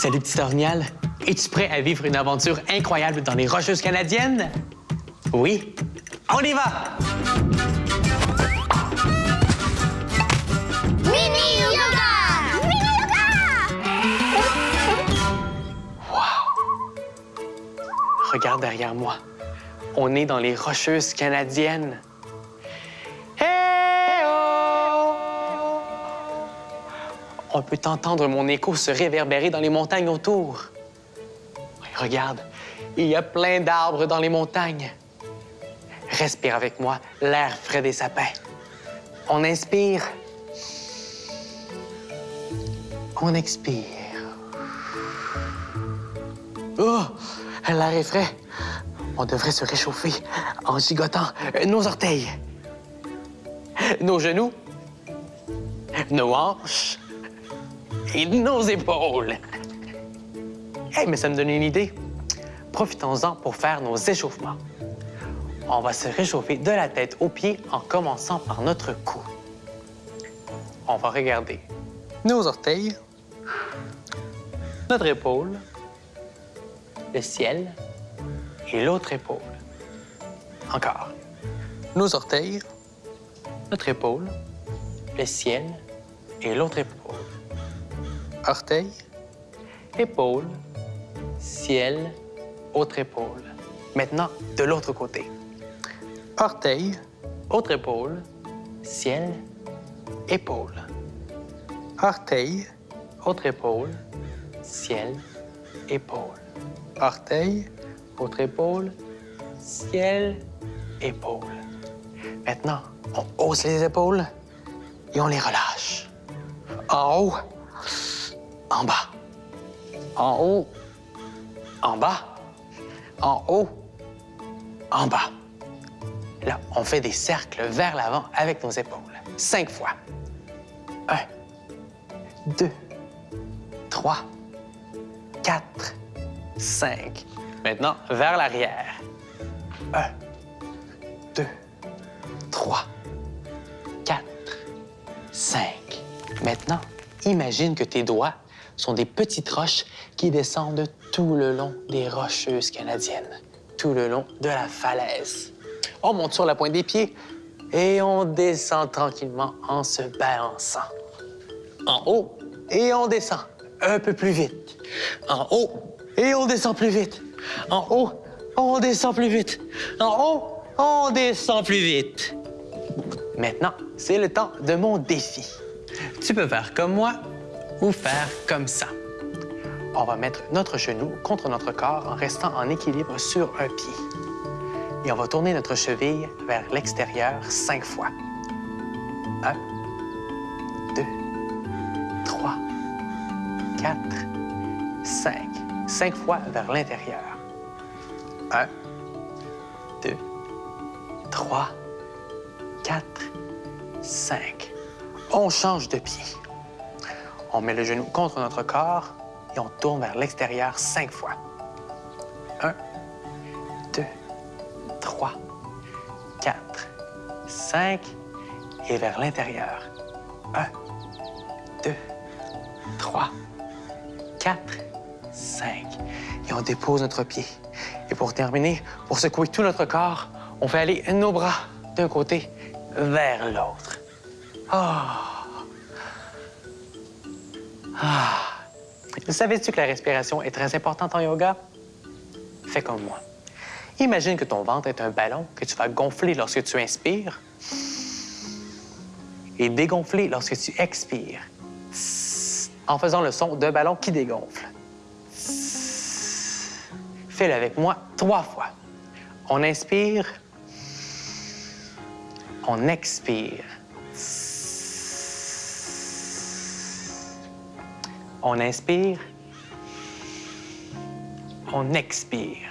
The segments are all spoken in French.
Salut, petit Ornial. Es-tu prêt à vivre une aventure incroyable dans les Rocheuses canadiennes? Oui? On y va! Mini yoga! Mini yoga! Regarde derrière moi. On est dans les Rocheuses canadiennes. On peut entendre mon écho se réverbérer dans les montagnes autour. Regarde, il y a plein d'arbres dans les montagnes. Respire avec moi l'air frais des sapins. On inspire. On expire. Oh, l'air est frais. On devrait se réchauffer en gigotant nos orteils, nos genoux, nos hanches et nos épaules. Hey, mais ça me donne une idée. Profitons-en pour faire nos échauffements. On va se réchauffer de la tête aux pieds en commençant par notre cou. On va regarder nos orteils, notre épaule, le ciel et l'autre épaule. Encore. Nos orteils, notre épaule, le ciel et l'autre épaule. Orteil, épaule, ciel, autre épaule. Maintenant, de l'autre côté. Orteil, autre épaule, ciel, épaule. Orteil, autre épaule, ciel, épaule. Orteil, autre épaule, ciel, épaule. Maintenant, on hausse les épaules et on les relâche. En haut, en bas. En haut, en bas. En haut, en bas. Là, on fait des cercles vers l'avant avec nos épaules. Cinq fois. Un, deux, trois, quatre, cinq. Maintenant, vers l'arrière. Un, deux, trois, quatre, cinq. Maintenant, imagine que tes doigts sont des petites roches qui descendent tout le long des rocheuses canadiennes, tout le long de la falaise. On monte sur la pointe des pieds et on descend tranquillement en se balançant. En haut et on descend un peu plus vite. En haut et on descend plus vite. En haut, on descend plus vite. En haut, on descend plus vite. Maintenant, c'est le temps de mon défi. Tu peux faire comme moi ou faire comme ça. On va mettre notre genou contre notre corps en restant en équilibre sur un pied. Et on va tourner notre cheville vers l'extérieur cinq fois. Un, deux, trois, quatre, cinq. Cinq fois vers l'intérieur. Un, deux, trois, quatre, cinq. On change de pied. On met le genou contre notre corps et on tourne vers l'extérieur cinq fois. Un, deux, trois, quatre, cinq et vers l'intérieur. Un, deux, trois, quatre, cinq. Et on dépose notre pied. Et pour terminer, pour secouer tout notre corps, on fait aller nos bras d'un côté vers l'autre. Ah! Ah! Savais-tu que la respiration est très importante en yoga? Fais comme moi. Imagine que ton ventre est un ballon que tu vas gonfler lorsque tu inspires et dégonfler lorsque tu expires en faisant le son d'un ballon qui dégonfle. Fais-le avec moi trois fois. On inspire, on expire. On inspire, on expire.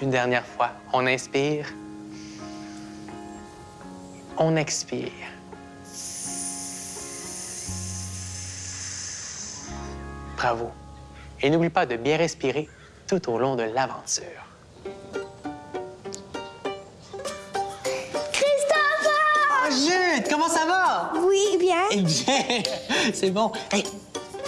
Une dernière fois, on inspire, on expire. Bravo. Et n'oublie pas de bien respirer tout au long de l'aventure. Ça va? Oui, bien. Eh bien, c'est bon. Hey,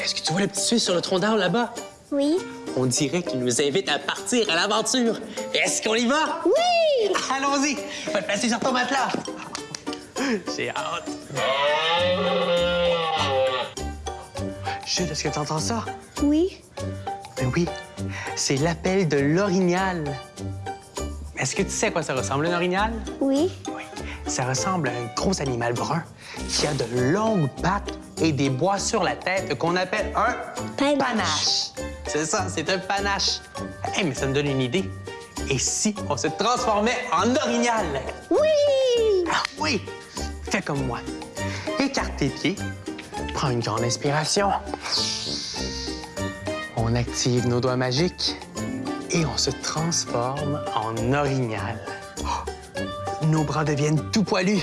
est-ce que tu vois le petit Suisse sur le tronc d'arbre là-bas? Oui. On dirait qu'il nous invite à partir à l'aventure. Est-ce qu'on y va? Oui! Allons-y. Va te placer sur ton matelas. J'ai hâte. Jude, est-ce que tu entends ça? Oui. Ben oui, c'est l'appel de l'orignal. Est-ce que tu sais à quoi ça ressemble, un orignal? Oui. Ça ressemble à un gros animal brun qui a de longues pattes et des bois sur la tête qu'on appelle un Panache. C'est ça, c'est un panache. Hey, mais ça me donne une idée. Et si on se transformait en orignal? Oui! Ah oui! Fais comme moi. Écarte tes pieds. Prends une grande inspiration. On active nos doigts magiques et on se transforme en orignal. Oh! Nos bras deviennent tout poilus.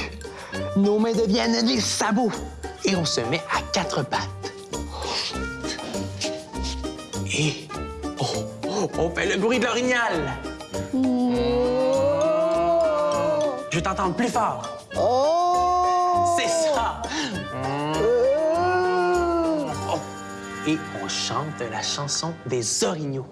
Nos mains deviennent des sabots. Et on se met à quatre pattes. Et oh, oh, on fait le bruit de l'orignal. Je veux t'entendre plus fort. Oh! C'est ça. Oh. Et on chante la chanson des orignaux.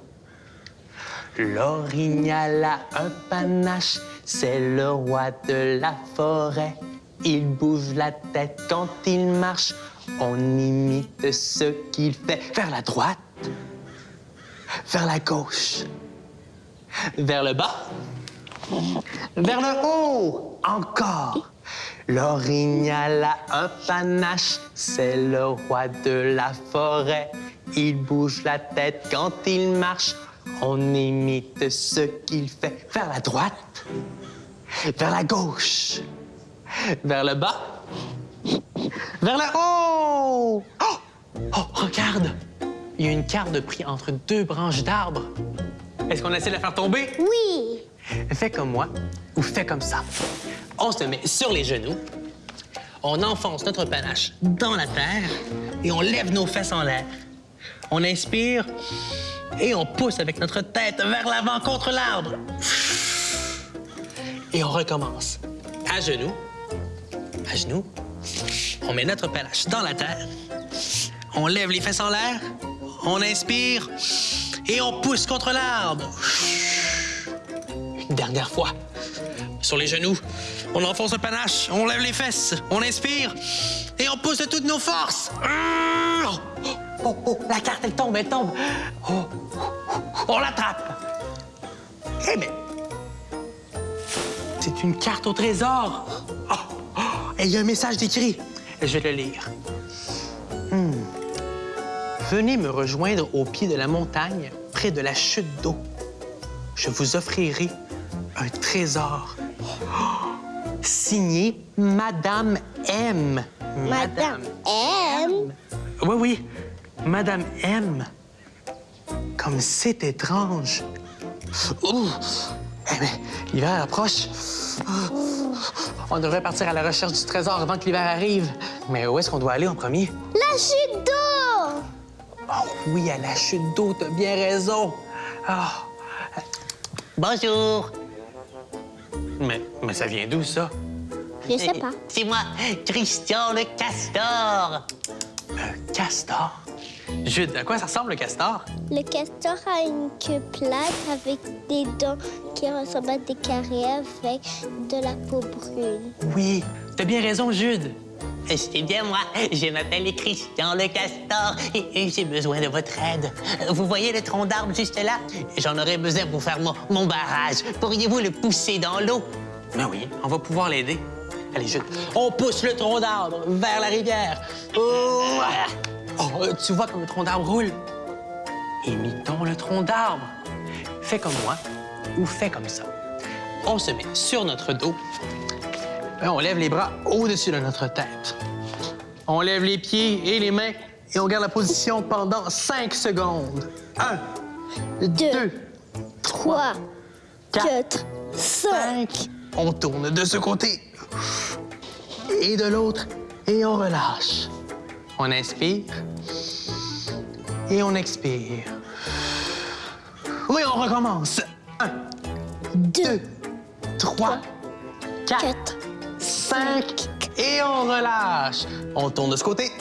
L'orignal a un panache, c'est le roi de la forêt. Il bouge la tête quand il marche, on imite ce qu'il fait. Vers la droite, vers la gauche, vers le bas, vers le haut, encore. L'orignal a un panache, c'est le roi de la forêt. Il bouge la tête quand il marche, on imite ce qu'il fait. Vers la droite, vers la gauche, vers le bas, vers le haut. Oh! Oh, regarde! Il y a une carte de prix entre deux branches d'arbres. Est-ce qu'on essaie de la faire tomber? Oui! Fais comme moi ou fais comme ça. On se met sur les genoux, on enfonce notre panache dans la terre et on lève nos fesses en l'air. On inspire et on pousse avec notre tête vers l'avant contre l'arbre. Et on recommence. À genoux, à genoux, on met notre panache dans la terre, on lève les fesses en l'air, on inspire et on pousse contre l'arbre. Une dernière fois. Sur les genoux, on enfonce le panache, on lève les fesses, on inspire et on pousse de toutes nos forces. Oh, oh, la carte, elle tombe, elle tombe. Oh, oh, oh, on l'attrape. Eh bien, c'est une carte au trésor. Oh, oh, et il y a un message décrit. Je vais le lire. Hmm. Venez me rejoindre au pied de la montagne, près de la chute d'eau. Je vous offrirai un trésor. Oh! Signé Madame M. Madame M. Oui, oui, Madame M. Comme c'est étrange. Ouh! Eh bien, l'hiver approche. On devrait partir à la recherche du trésor avant que l'hiver arrive. Mais où est-ce qu'on doit aller en premier? La chute d'eau! Oh oui, à la chute d'eau, t'as bien raison. Ah. Bonjour. Mais, mais ça vient d'où, ça? Je sais pas. C'est moi, Christian le castor. Un castor? Jude, à quoi ça ressemble, le castor? Le castor a une queue plate avec des dents qui ressemblent à des carrés avec de la peau brune. Oui, t'as bien raison, Jude. C'est bien moi, je m'appelle Christian le castor et, j'ai besoin de votre aide. Vous voyez le tronc d'arbre juste là? J'en aurais besoin pour faire mon, mon barrage. Pourriez-vous le pousser dans l'eau? Ben oui, on va pouvoir l'aider. Allez, Jude, on pousse le tronc d'arbre vers la rivière. Oh, Oh, euh, tu vois comme le tronc d'arbre roule? Imitons le tronc d'arbre. Fais comme moi ou fais comme ça. On se met sur notre dos. On lève les bras au-dessus de notre tête. On lève les pieds et les mains et on garde la position pendant 5 secondes. Un, deux, Trois, quatre, cinq. cinq. On tourne de ce côté et de l'autre et on relâche. On inspire et on expire. Oui, on recommence. Un, deux, trois, quatre, Quatre, cinq. et on relâche. On tourne de ce côté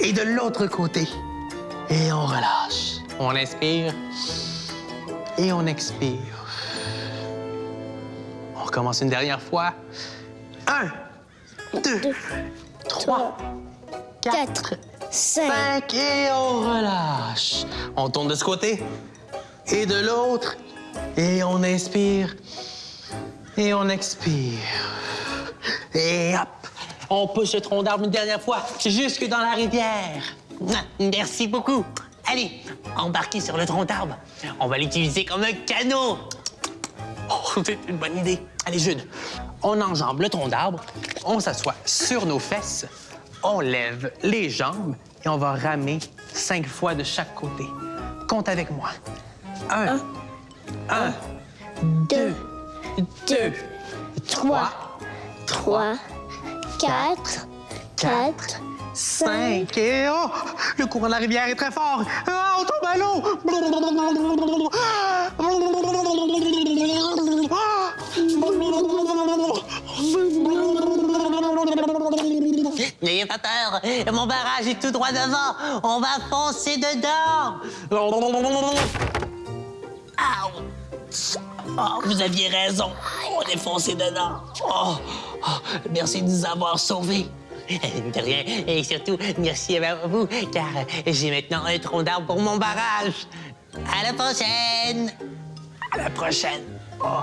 et de l'autre côté. Et on relâche. On inspire et on expire. On recommence une dernière fois. Un, deux, trois, quatre, Cinq. cinq et on relâche. On tourne de ce côté et de l'autre et on inspire et on expire. Et hop, on pousse le tronc d'arbre une dernière fois jusque dans la rivière. Merci beaucoup. Allez, embarquez sur le tronc d'arbre. On va l'utiliser comme un canot. Oh, c'est une bonne idée. Allez, Jude, on enjambe le tronc d'arbre, on s'assoit sur nos fesses, on lève les jambes et on va ramer cinq fois de chaque côté. Compte avec moi. Un, un, deux, deux, trois, Trois. Quatre. Quatre. cinq et oh! Le courant de la rivière est très fort. Ah, on tombe à l'eau. N'ayez pas peur, mon barrage est tout droit devant. On va foncer dedans. Oh, vous aviez raison. On est foncé dedans. Oh, oh, merci de nous avoir sauvés. De rien. Et surtout, merci à vous, car j'ai maintenant un tronc d'arbre pour mon barrage. À la prochaine! À la prochaine. Oh,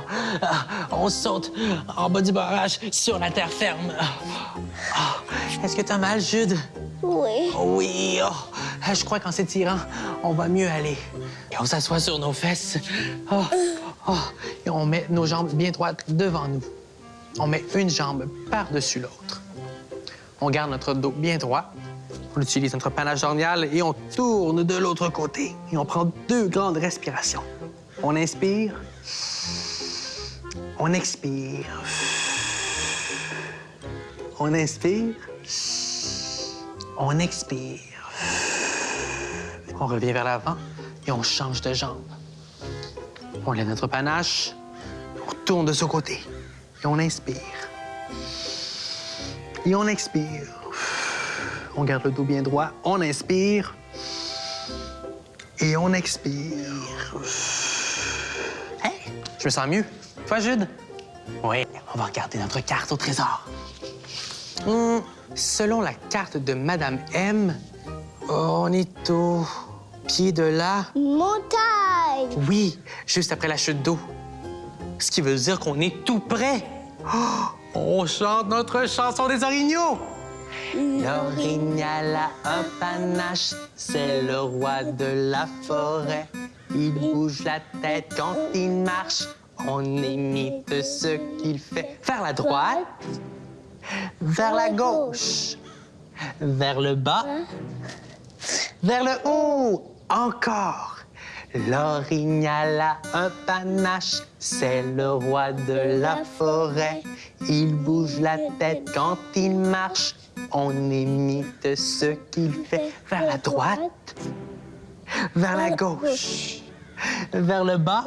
on saute en bas du barrage sur la terre ferme. Ah, Est-ce que t'as mal, Jude? Oui. Oui. oh, je crois qu'en s'étirant, on va mieux aller. Et on s'assoit sur nos fesses. Oh, oh, et on met nos jambes bien droites devant nous. On met une jambe par-dessus l'autre. On garde notre dos bien droit. On utilise notre panache ornial et on tourne de l'autre côté. Et on prend deux grandes respirations. On inspire. On expire. On inspire. On expire. On revient vers l'avant et on change de jambe. On lève notre panache, on tourne de ce côté et on inspire. Et on expire. On garde le dos bien droit, on inspire et on expire. Hey, je me sens mieux. Toi, Jude? Oui, on va regarder notre carte au trésor. Hmm, selon la carte de Madame M, on est au pied de la... Montagne. Oui, juste après la chute d'eau. Ce qui veut dire qu'on est tout près. Oh, on chante notre chanson des orignaux. L'orignal a un panache, c'est le roi de la forêt. Il bouge la tête quand il marche, on imite ce qu'il fait. Vers la droite, vers la gauche, vers le bas, vers le haut, encore. L'orignal a un panache, c'est le roi de la forêt. Il bouge la tête quand il marche, on imite ce qu'il fait. Vers la droite, vers la gauche, vers le bas,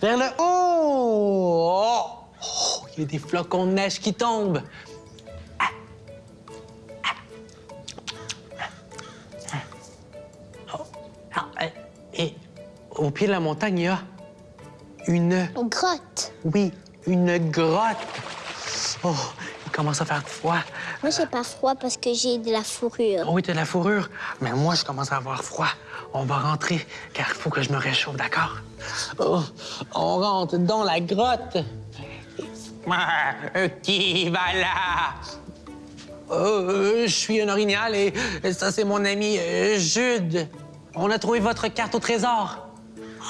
vers le haut. Oh, oh, il y a des flocons de neige qui tombent. Ah, euh, et au pied de la montagne, il y a une, Une grotte. oui, une grotte. Oh, il commence à faire froid. Moi, j'ai pas froid parce que j'ai de la fourrure. Oh oui, t'as de la fourrure. Mais moi, je commence à avoir froid. On va rentrer, car il faut que je me réchauffe, d'accord? Oh, on rentre dans la grotte. Ah, qui va là? Euh, je suis un orignal et ça, c'est mon ami euh, Jude. On a trouvé votre carte au trésor.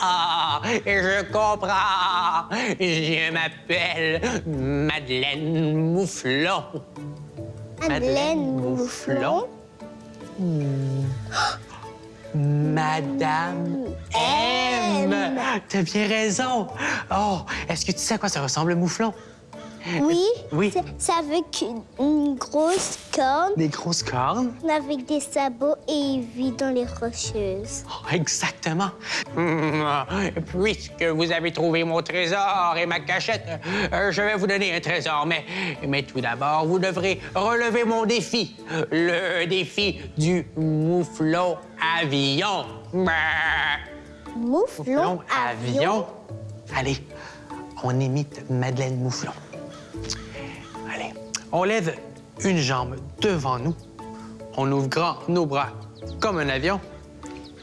Ah, je comprends. Je m'appelle Madeleine Mouflon. Madeleine Mouflon? Madame M. T'as bien raison. Oh, est-ce que tu sais à quoi ça ressemble, le mouflon? Oui. Oui. C'est- avec une, une grosse corne, Des grosses cornes? avec des sabots et il vit dans les rocheuses. Oh, exactement. Hmm, Puisque vous avez trouvé mon trésor et ma cachette, euh, je vais vous donner un trésor. Mais, mais tout d'abord, vous devrez relever mon défi. Le défi du mouflon avion. Mouflon, avion. Allez, on imite Madeleine Mouflon. On lève une jambe devant nous. On ouvre grand nos bras comme un avion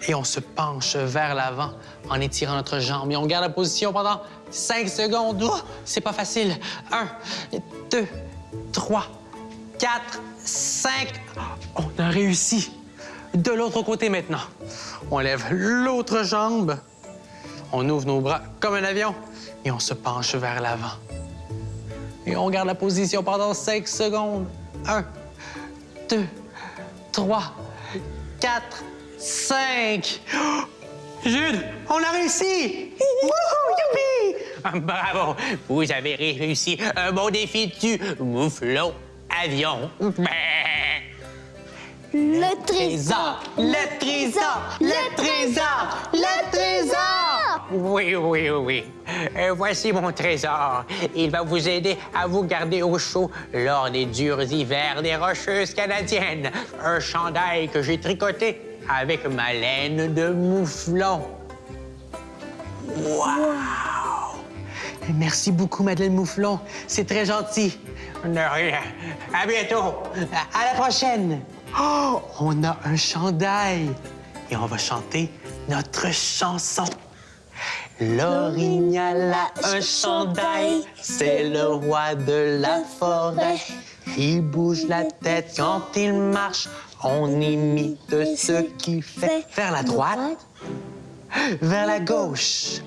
et on se penche vers l'avant en étirant notre jambe. Et on garde la position pendant 5 secondes. C'est pas facile. Un, deux, trois, quatre, cinq. On a réussi. De l'autre côté maintenant. On lève l'autre jambe. On ouvre nos bras comme un avion et on se penche vers l'avant. Et on garde la position pendant 5 secondes. Un, deux, trois, quatre, cinq. Oh! Jude, on a réussi! Wouhou, youpi! Bravo, vous avez réussi un bon défi du mouflon avion. Le trésor. le trésor, le trésor, le trésor! Oui, oui, oui. Euh, voici mon trésor. Il va vous aider à vous garder au chaud lors des durs hivers des Rocheuses canadiennes. Un chandail que j'ai tricoté avec ma laine de mouflon. Merci beaucoup, Madeleine Mouflon. C'est très gentil. De rien. À bientôt. À à la prochaine! Oh, on a un chandail et on va chanter notre chanson. L'orignal a un chandail, c'est le roi de la forêt. Il bouge la tête quand il marche, on imite ce qu'il fait. Vers la droite, vers la gauche,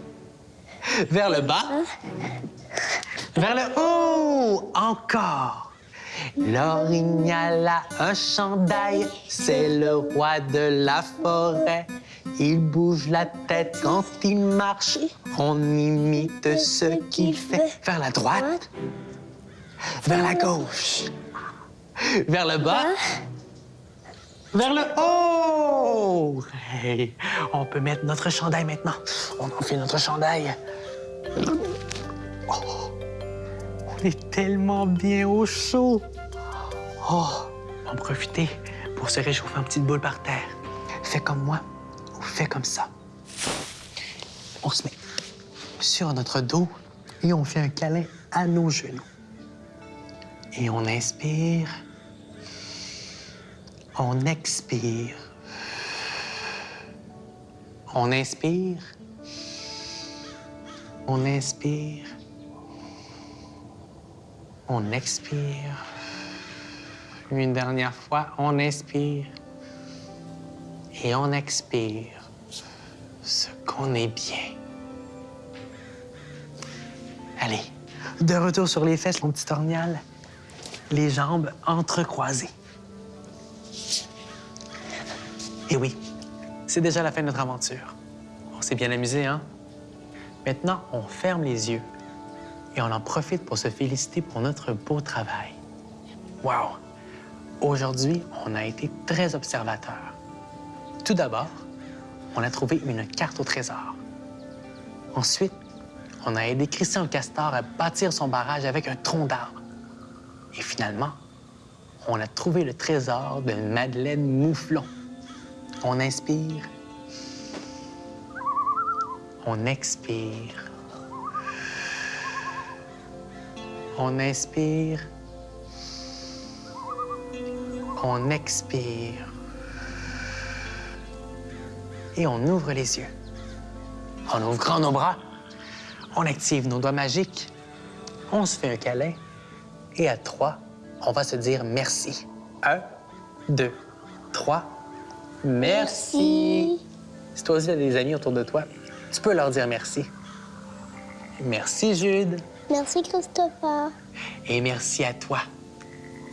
vers le bas, vers le haut, encore. L'orignal a un chandail, c'est le roi de la forêt. Il bouge la tête quand il marche, on imite ce qu'il fait. Vers la droite, vers la gauche, vers le bas, vers le haut. Hey, on peut mettre notre chandail maintenant. On enfile notre chandail. On est tellement bien au chaud. Oh, on va en profiter pour se réchauffer en petite boule par terre. Fais comme moi ou fais comme ça. On se met sur notre dos et on fait un câlin à nos genoux. Et on inspire. On expire. On inspire. On inspire. On expire. Une dernière fois, on inspire. Et on expire. Ce qu'on est bien. Allez, de retour sur les fesses, mon petit ornial. Les jambes entrecroisées. Et oui, c'est déjà la fin de notre aventure. On s'est bien amusé, hein? Maintenant, on ferme les yeux et on en profite pour se féliciter pour notre beau travail. Wow! Aujourd'hui, on a été très observateurs. Tout d'abord, on a trouvé une carte au trésor. Ensuite, on a aidé Christian Castor à bâtir son barrage avec un tronc d'arbre. Et finalement, on a trouvé le trésor de Madeleine Mouflon. On inspire. On expire. On inspire. On expire. Et on ouvre les yeux. On ouvre grand nos bras. On active nos doigts magiques. On se fait un câlin. Et à trois, on va se dire merci. Un, deux, trois. Merci. Si toi aussi tu as des amis autour de toi, tu peux leur dire merci. Merci, Jude. Merci, Christopher. Et merci à toi.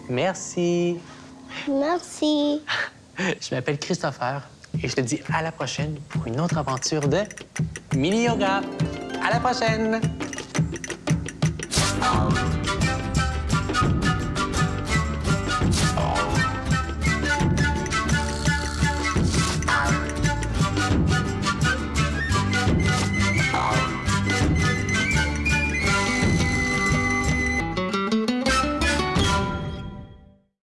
Merci. Merci. Je m'appelle Christopher et je te dis à la prochaine pour une autre aventure de mini yoga. À la prochaine.